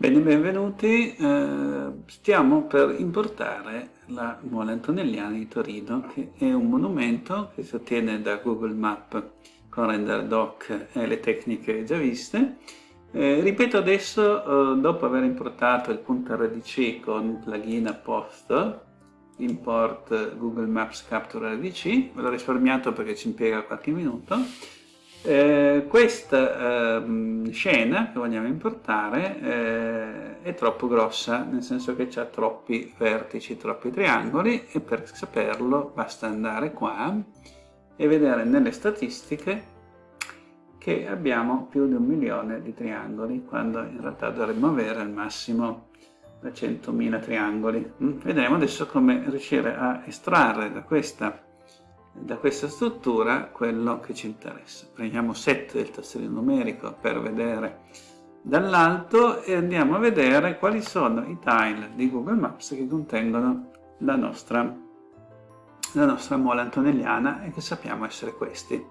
Bene, benvenuti. Eh, stiamo per importare la Mole Antonelliana di Torino, che è un monumento che si ottiene da Google Map con Render Doc e le tecniche già viste. Eh, ripeto adesso, eh, dopo aver importato il punto RDC con un plugin apposta, import Google Maps Capture RDC, ve l'ho risparmiato perché ci impiega qualche minuto, eh, questa eh, scena che vogliamo importare eh, è troppo grossa, nel senso che ha troppi vertici, troppi triangoli e per saperlo basta andare qua e vedere nelle statistiche che abbiamo più di un milione di triangoli, quando in realtà dovremmo avere al massimo 100.000 triangoli. Mm, vedremo adesso come riuscire a estrarre da questa da questa struttura quello che ci interessa. Prendiamo 7 del tastierino numerico per vedere dall'alto e andiamo a vedere quali sono i tile di Google Maps che contengono la nostra, la nostra mola antonelliana e che sappiamo essere questi.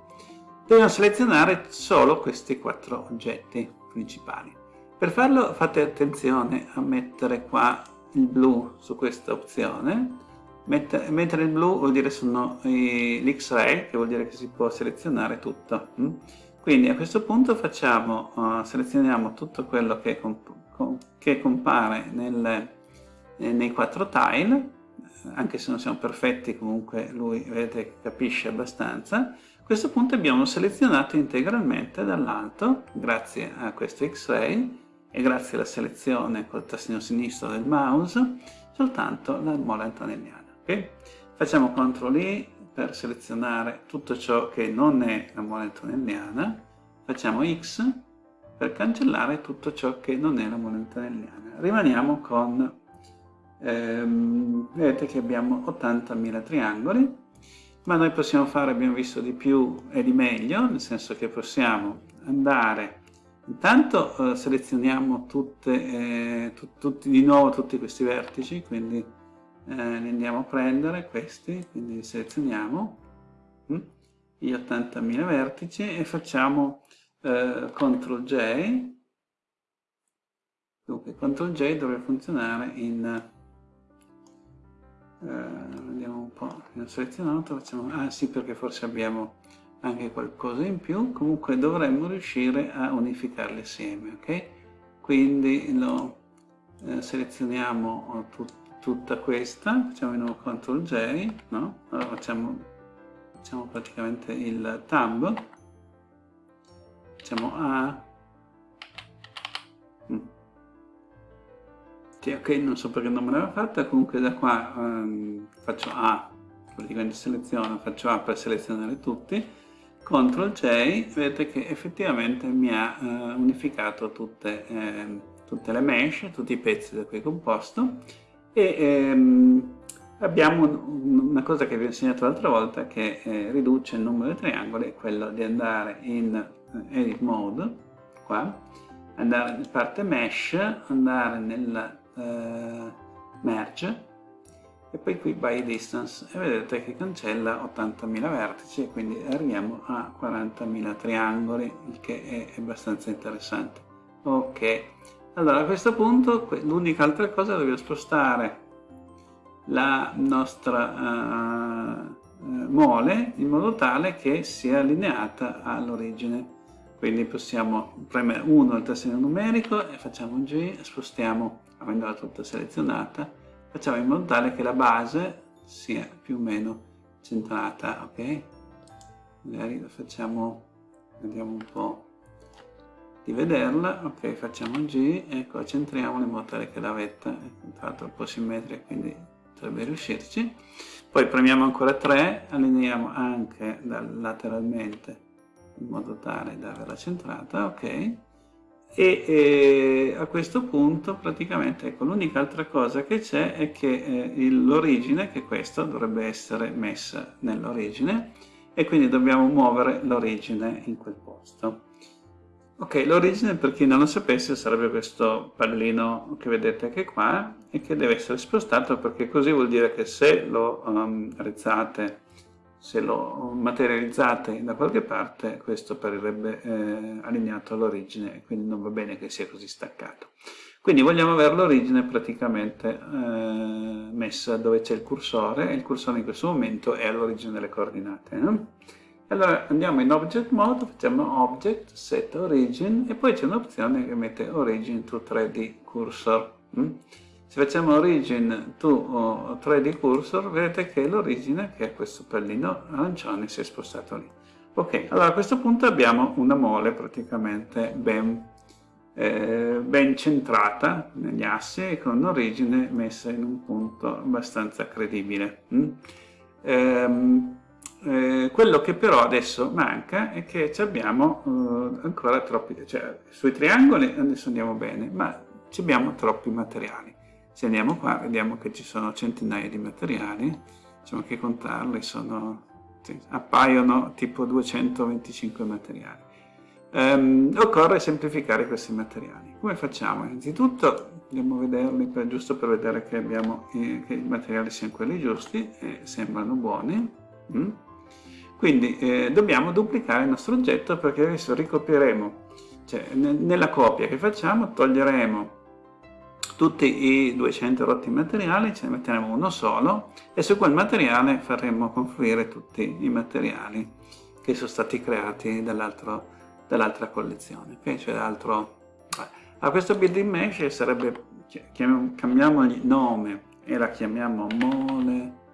Dobbiamo selezionare solo questi quattro oggetti principali. Per farlo fate attenzione a mettere qua il blu su questa opzione mentre il blu vuol dire sono l'X-ray, che vuol dire che si può selezionare tutto. Mm? Quindi a questo punto facciamo, uh, selezioniamo tutto quello che, comp che compare nel, eh, nei quattro tile, anche se non siamo perfetti comunque lui vedete capisce abbastanza. A questo punto abbiamo selezionato integralmente dall'alto, grazie a questo X-ray e grazie alla selezione col tastino sinistro del mouse, soltanto la mola antonelliana. Okay? Facciamo CTRL I per selezionare tutto ciò che non è la moneta antonelliana, facciamo X per cancellare tutto ciò che non è la moneta antonelliana. Rimaniamo con, ehm, vedete che abbiamo 80.000 triangoli, ma noi possiamo fare, abbiamo visto, di più e di meglio, nel senso che possiamo andare, intanto eh, selezioniamo tutte, eh, tu, tutti, di nuovo tutti questi vertici, quindi eh, li andiamo a prendere questi, quindi li selezioniamo, hm? gli 80.000 vertici e facciamo eh, CTRL J, dunque CTRL J dovrebbe funzionare in, eh, vediamo un po', abbiamo selezionato, facciamo, ah sì perché forse abbiamo anche qualcosa in più, comunque dovremmo riuscire a unificarli assieme, ok? Quindi lo eh, selezioniamo tutto tutta questa, facciamo di nuovo CTRL J, no? Allora facciamo, facciamo praticamente il tab, facciamo A, mm. sì, ok, non so perché non me l'aveva fatta, comunque da qua um, faccio A, praticamente seleziono, faccio A per selezionare tutti, CTRL J, vedete che effettivamente mi ha uh, unificato tutte, eh, tutte le mesh, tutti i pezzi da cui è composto, e ehm, abbiamo una cosa che vi ho insegnato l'altra volta che eh, riduce il numero di triangoli, è quello di andare in eh, Edit Mode, qua, andare in parte Mesh, andare nel eh, Merge, e poi qui by distance. E vedete che cancella 80.000 vertici e quindi arriviamo a 40.000 triangoli il che è abbastanza interessante. Ok allora a questo punto l'unica altra cosa è dobbiamo spostare la nostra uh, mole in modo tale che sia allineata all'origine. Quindi possiamo premere 1 al tastino numerico e facciamo G, spostiamo, avendola tutta selezionata, facciamo in modo tale che la base sia più o meno centrata, ok? Magari la facciamo, vediamo un po' di vederla, ok facciamo G, ecco centriamola in modo tale che la vetta è tra l'altro un po' simmetrica quindi dovrebbe riuscirci, poi premiamo ancora 3, allineiamo anche lateralmente in modo tale da averla centrata, ok, e, e a questo punto praticamente ecco l'unica altra cosa che c'è è che eh, l'origine, che questo dovrebbe essere messa nell'origine e quindi dobbiamo muovere l'origine in quel posto. Ok, l'origine per chi non lo sapesse sarebbe questo pallino che vedete anche qua e che deve essere spostato perché così vuol dire che se lo um, rezzate, se lo materializzate da qualche parte questo apparirebbe eh, allineato all'origine e quindi non va bene che sia così staccato. Quindi vogliamo avere l'origine praticamente eh, messa dove c'è il cursore, e il cursore in questo momento è all'origine delle coordinate. No? Allora andiamo in Object Mode, facciamo Object, Set Origin, e poi c'è un'opzione che mette Origin to 3D Cursor. Mm? Se facciamo Origin to 3D Cursor, vedete che l'origine, che è questo pallino arancione, si è spostato lì. Ok, allora a questo punto abbiamo una mole praticamente ben eh, ben centrata negli assi e con l'origine messa in un punto abbastanza credibile. Mm? Ehm, eh, quello che però adesso manca è che abbiamo eh, ancora troppi, cioè sui triangoli adesso andiamo bene, ma abbiamo troppi materiali. Se andiamo qua vediamo che ci sono centinaia di materiali, diciamo che contarli sono, appaiono tipo 225 materiali. Um, occorre semplificare questi materiali. Come facciamo? Innanzitutto andiamo a vederli per, giusto per vedere che, abbiamo, eh, che, i materiali siano quelli giusti e sembrano buoni. Mm? Quindi eh, dobbiamo duplicare il nostro oggetto perché adesso ricopieremo, cioè nella copia che facciamo toglieremo tutti i 200 rotti materiali, ce ne metteremo uno solo e su quel materiale faremo confluire tutti i materiali che sono stati creati dall'altra collezione. Okay? Cioè. A questo building mesh sarebbe, cambiamogli nome e la chiamiamo mole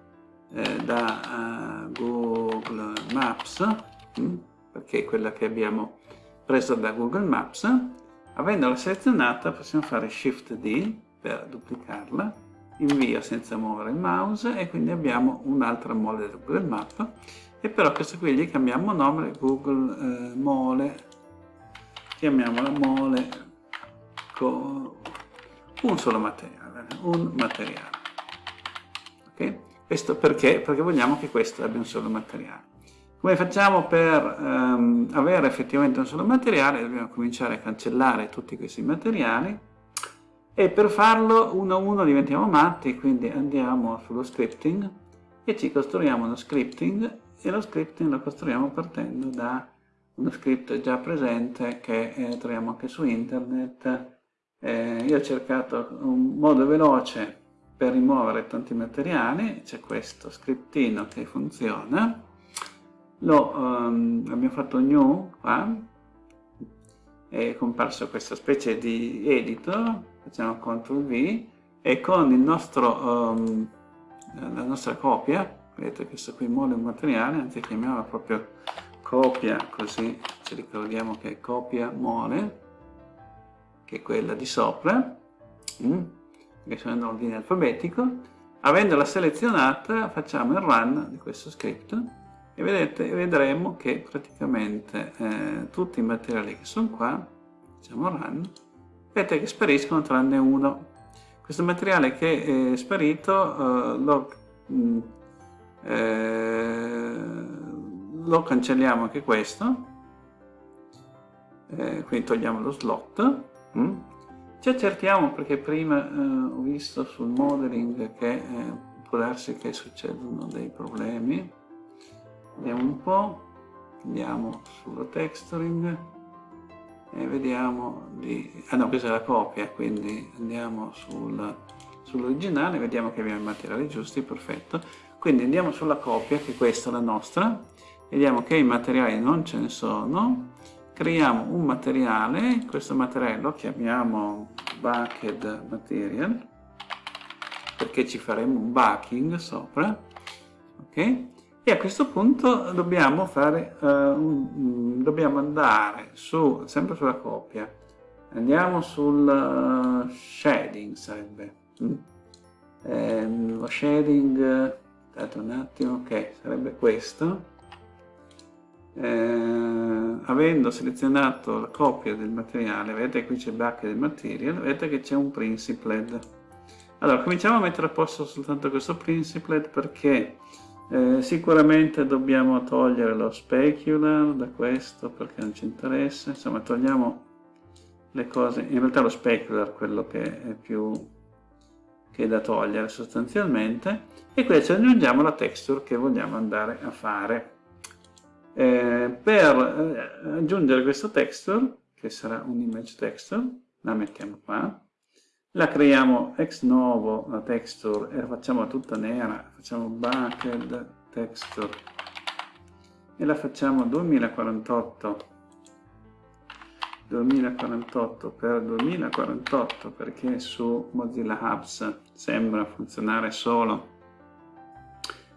eh, da uh, Google Maps, hm? perché è quella che abbiamo preso da Google Maps. Avendola selezionata possiamo fare Shift D per duplicarla, invio senza muovere il mouse e quindi abbiamo un'altra mole da Google Maps e però questo qui gli cambiamo nome Google eh, mole chiamiamola mole con un solo materiale un materiale ok questo perché? Perché vogliamo che questo abbia un solo materiale. Come facciamo per um, avere effettivamente un solo materiale? Dobbiamo cominciare a cancellare tutti questi materiali e per farlo uno a uno diventiamo matti quindi andiamo sullo scripting e ci costruiamo uno scripting e lo scripting lo costruiamo partendo da uno script già presente che eh, troviamo anche su internet. Eh, io ho cercato un modo veloce per rimuovere tanti materiali, c'è questo scriptino che funziona, lo um, abbiamo fatto new qua, è comparso questa specie di editor, facciamo CTRL V e con il nostro, um, la nostra copia vedete questo qui mole un materiale, anzi chiamiamola proprio copia, così ci ricordiamo che è copia mole, che è quella di sopra, mm, che sono in ordine alfabetico, avendola selezionata facciamo il run di questo script e vedete, vedremo che praticamente eh, tutti i materiali che sono qua, facciamo run, vedete che spariscono tranne uno. Questo materiale che è sparito eh, lo mh, mm, eh, lo cancelliamo anche questo eh, quindi togliamo lo slot mm. Ci accertiamo perché prima eh, ho visto sul modeling che eh, può darsi che succedono dei problemi. Vediamo un po' andiamo sullo texturing e vediamo di... ah no questa è la copia quindi andiamo sul, sull'originale vediamo che abbiamo i materiali giusti perfetto. Quindi andiamo sulla copia, che questa è la nostra, vediamo che i materiali non ce ne sono, creiamo un materiale, questo materiale lo chiamiamo bucket material, perché ci faremo un backing sopra, ok? E a questo punto dobbiamo, fare, uh, un, dobbiamo andare su, sempre sulla copia, andiamo sul uh, shading sarebbe, mm? eh, lo shading aspettate un attimo, ok, sarebbe questo. Eh, avendo selezionato la copia del materiale, vedete qui c'è bucket del material, vedete che c'è un principled. Allora, cominciamo a mettere a posto soltanto questo principled perché eh, sicuramente dobbiamo togliere lo specular da questo perché non ci interessa, insomma togliamo le cose, in realtà lo specular quello che è più che è da togliere sostanzialmente e qui ci aggiungiamo la texture che vogliamo andare a fare. Eh, per eh, aggiungere questa texture, che sarà un image texture, la mettiamo qua, la creiamo ex novo la texture e la facciamo tutta nera, facciamo bucket texture. E la facciamo 2048 2048 per 2048 perché su Mozilla Hubs sembra funzionare solo.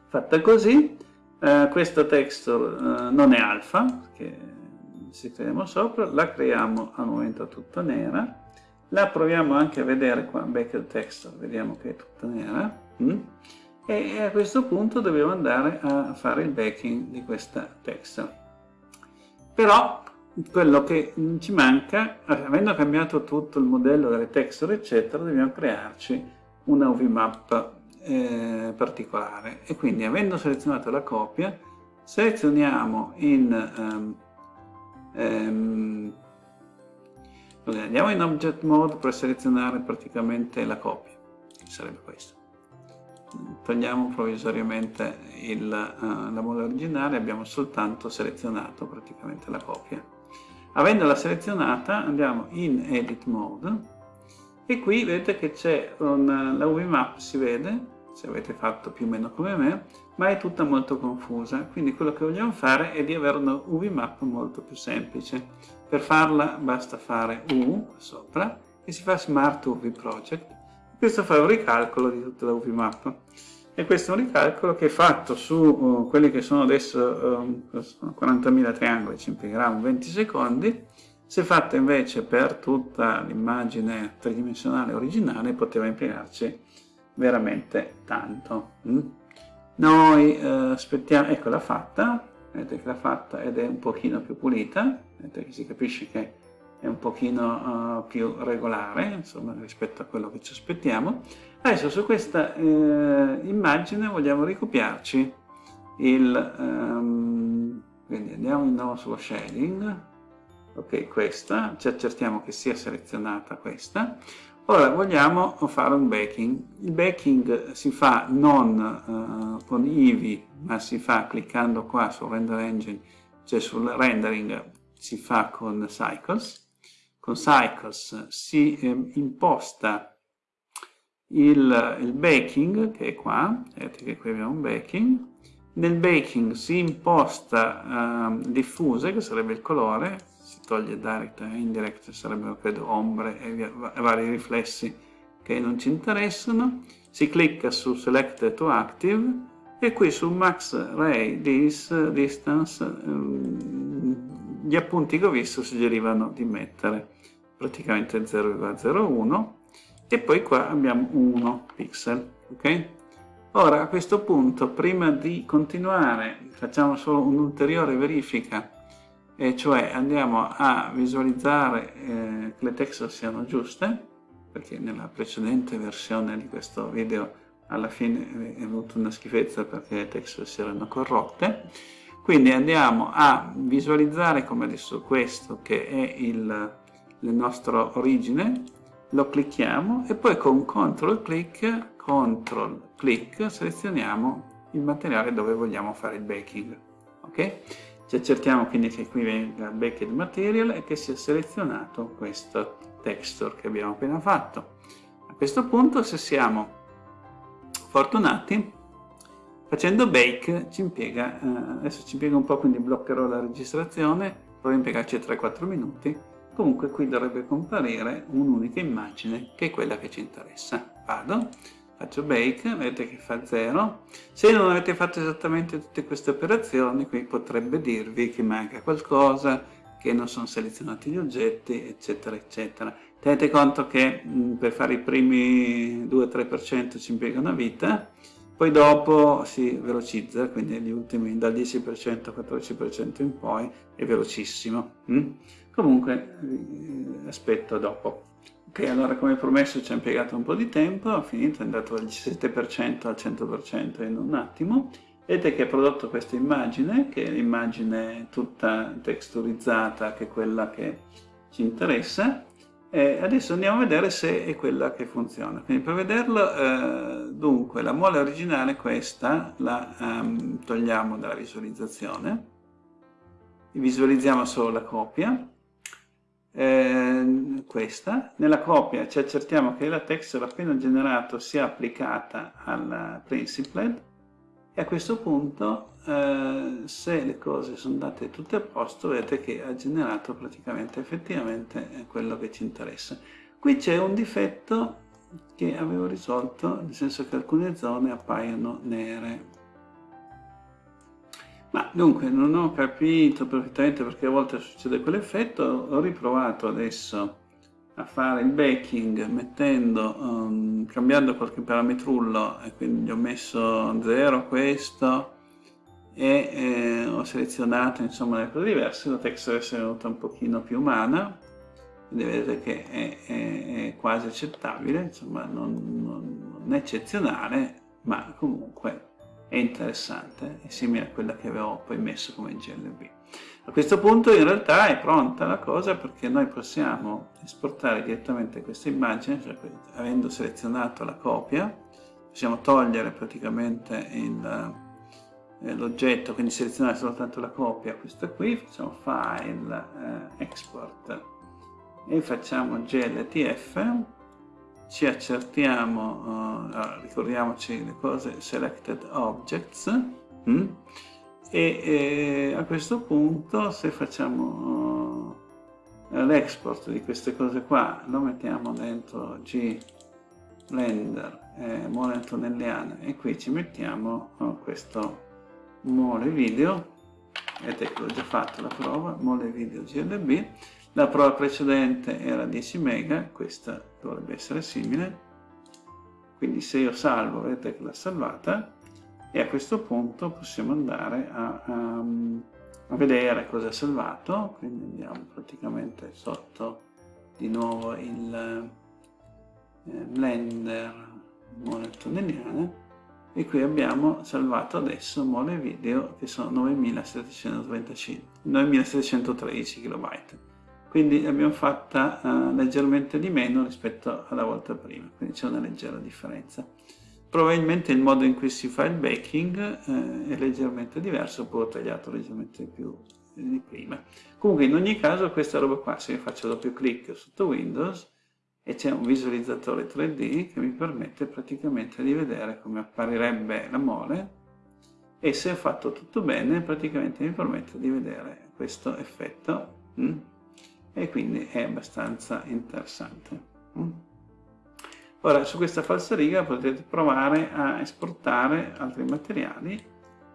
Fatta così eh, questa texture eh, non è alfa che ci creiamo sopra la creiamo al momento tutta nera la proviamo anche a vedere qua, Backed Texture, vediamo che è tutta nera. Mm? E a questo punto dobbiamo andare a fare il backing di questa texture. Però quello che ci manca, avendo cambiato tutto il modello delle texture eccetera, dobbiamo crearci una UV map eh, particolare e quindi avendo selezionato la copia selezioniamo in um, um, andiamo in Object Mode per selezionare praticamente la copia, sarebbe questo. Togliamo provvisoriamente il, uh, la mode originale, abbiamo soltanto selezionato praticamente la copia. Avendola selezionata andiamo in Edit Mode e qui vedete che c'è la UV Map, si vede, se avete fatto più o meno come me, ma è tutta molto confusa, quindi quello che vogliamo fare è di avere una UV Map molto più semplice. Per farla basta fare U sopra e si fa Smart UV Project. Questo fa un ricalcolo di tutta la UV map. E questo è un ricalcolo che è fatto su uh, quelli che sono adesso um, 40.000 triangoli, ci impiegherà un 20 secondi. Se fatto invece per tutta l'immagine tridimensionale originale poteva impiegarci veramente tanto. Mm? Noi uh, aspettiamo, eccola fatta, vedete che l'ha fatta ed è un pochino più pulita, vedete che si capisce che è un pochino uh, più regolare, insomma, rispetto a quello che ci aspettiamo. Adesso su questa eh, immagine vogliamo ricopiarci il... Um, quindi andiamo di nuovo sullo shading, ok, questa, ci accertiamo che sia selezionata questa. Ora vogliamo fare un backing. Il backing si fa non uh, con IVI, ma si fa cliccando qua sul Render Engine, cioè sul rendering si fa con Cycles. Con Cycles si eh, imposta il, il baking, che è qua, vedete che qui abbiamo un baking. Nel baking si imposta uh, diffuse, che sarebbe il colore, toglie direct e indirect, sarebbero credo ombre e via, vari riflessi che non ci interessano. Si clicca su Select to Active e qui su Max Ray Dis, Distance ehm, gli appunti che ho visto suggerivano di mettere praticamente 0,01 e poi qua abbiamo 1 pixel ok ora a questo punto prima di continuare facciamo solo un'ulteriore verifica e cioè andiamo a visualizzare eh, che le texture siano giuste perché nella precedente versione di questo video alla fine è venuta una schifezza perché le texture si erano corrotte quindi andiamo a visualizzare come adesso questo che è il, la nostra origine lo clicchiamo e poi con CTRL click, CTRL click selezioniamo il materiale dove vogliamo fare il baking ok? Ci accertiamo quindi che qui venga baked material e che sia selezionato questo texture che abbiamo appena fatto. A questo punto se siamo fortunati facendo bake ci impiega eh, adesso ci impiega un po' quindi bloccherò la registrazione provo a impiegarci 3-4 minuti. Comunque qui dovrebbe comparire un'unica immagine che è quella che ci interessa. Vado faccio bake vedete che fa 0 se non avete fatto esattamente tutte queste operazioni qui potrebbe dirvi che manca qualcosa che non sono selezionati gli oggetti eccetera eccetera. Tenete conto che mh, per fare i primi 2-3% ci impiega una vita poi dopo si velocizza quindi gli ultimi dal 10% al 14% in poi è velocissimo mh? comunque eh, aspetto dopo Ok, allora come promesso ci ha impiegato un po' di tempo, ho finito, è andato dal 17% al 100% in un attimo. Vedete che ha prodotto questa immagine, che è l'immagine tutta texturizzata, che è quella che ci interessa. E adesso andiamo a vedere se è quella che funziona. Quindi per vederlo, eh, dunque, la mole originale questa, la um, togliamo dalla visualizzazione, visualizziamo solo la copia, eh, questa, nella copia ci accertiamo che la texture appena generato sia applicata al principlet e a questo punto eh, se le cose sono andate tutte a posto vedete che ha generato praticamente effettivamente quello che ci interessa. Qui c'è un difetto che avevo risolto, nel senso che alcune zone appaiono nere. Ma dunque non ho capito perfettamente perché a volte succede quell'effetto, ho riprovato adesso a fare il backing mettendo, um, cambiando qualche parametrullo e quindi ho messo 0 questo e eh, ho selezionato insomma le cose diverse, la texture è venuta un pochino più umana. Quindi vedete che è, è, è quasi accettabile, insomma non, non, non, eccezionale, ma comunque è interessante, è simile a quella che avevo poi messo come GLB. A questo punto in realtà è pronta la cosa perché noi possiamo esportare direttamente questa immagine, cioè avendo selezionato la copia, possiamo togliere praticamente eh, l'oggetto, quindi selezionare soltanto la copia, questa qui, facciamo File, eh, Export, e facciamo gltf ci accertiamo uh, ricordiamoci le cose selected objects mm? e, e, a questo punto se facciamo uh, l'export di queste cose qua lo mettiamo dentro g blender eh, mole antonelliano e qui ci mettiamo uh, questo mole video vedete che l'ho già fatto la prova mole video glb la prova precedente era 10 mega, questa dovrebbe essere simile, quindi se io salvo vedete che l'ha salvata e a questo punto possiamo andare a, a, a vedere cosa è salvato, quindi andiamo praticamente sotto di nuovo il eh, Blender mole tunneliana e qui abbiamo salvato adesso mole video che sono 9725 9713 KB quindi l'abbiamo fatta uh, leggermente di meno rispetto alla volta prima, quindi c'è una leggera differenza. Probabilmente il modo in cui si fa il baking uh, è leggermente diverso, poi ho tagliato leggermente più di prima. Comunque in ogni caso questa roba qua, se io faccio doppio clic sotto Windows e c'è un visualizzatore 3D che mi permette praticamente di vedere come apparirebbe la mole e se ho fatto tutto bene praticamente mi permette di vedere questo effetto. Mm? E quindi è abbastanza interessante. Mm. Ora su questa falsariga potete provare a esportare altri materiali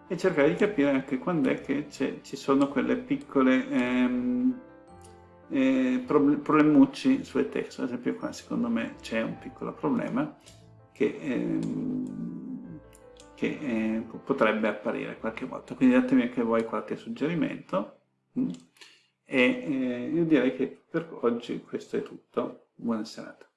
e cercare di capire anche quando è che ci sono quelle piccole ehm, eh, problemucci sulle text. Ad esempio qua secondo me c'è un piccolo problema che, ehm, che eh, potrebbe apparire qualche volta. Quindi datemi anche voi qualche suggerimento. E eh, io direi che per oggi questo è tutto. Buona serata.